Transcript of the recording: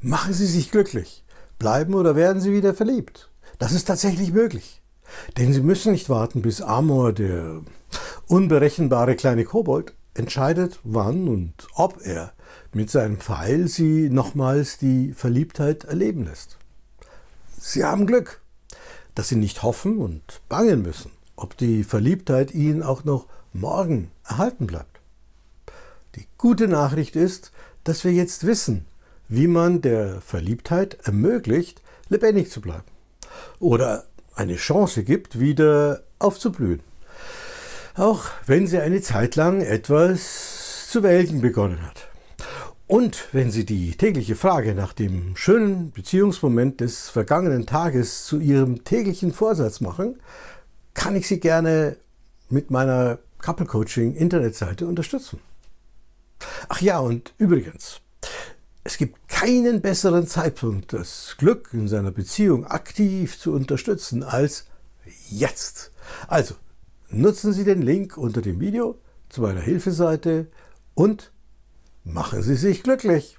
Machen Sie sich glücklich. Bleiben oder werden Sie wieder verliebt. Das ist tatsächlich möglich. Denn Sie müssen nicht warten, bis Amor, der unberechenbare kleine Kobold, entscheidet, wann und ob er mit seinem Pfeil Sie nochmals die Verliebtheit erleben lässt. Sie haben Glück, dass Sie nicht hoffen und bangen müssen, ob die Verliebtheit Ihnen auch noch morgen erhalten bleibt. Die gute Nachricht ist, dass wir jetzt wissen, wie man der Verliebtheit ermöglicht, lebendig zu bleiben oder eine Chance gibt, wieder aufzublühen. Auch wenn sie eine Zeit lang etwas zu welken begonnen hat. Und wenn Sie die tägliche Frage nach dem schönen Beziehungsmoment des vergangenen Tages zu Ihrem täglichen Vorsatz machen, kann ich Sie gerne mit meiner Couple Coaching Internetseite unterstützen. Ach ja, und übrigens, es gibt keinen besseren Zeitpunkt, das Glück in seiner Beziehung aktiv zu unterstützen als jetzt. Also nutzen Sie den Link unter dem Video zu meiner Hilfeseite und machen Sie sich glücklich.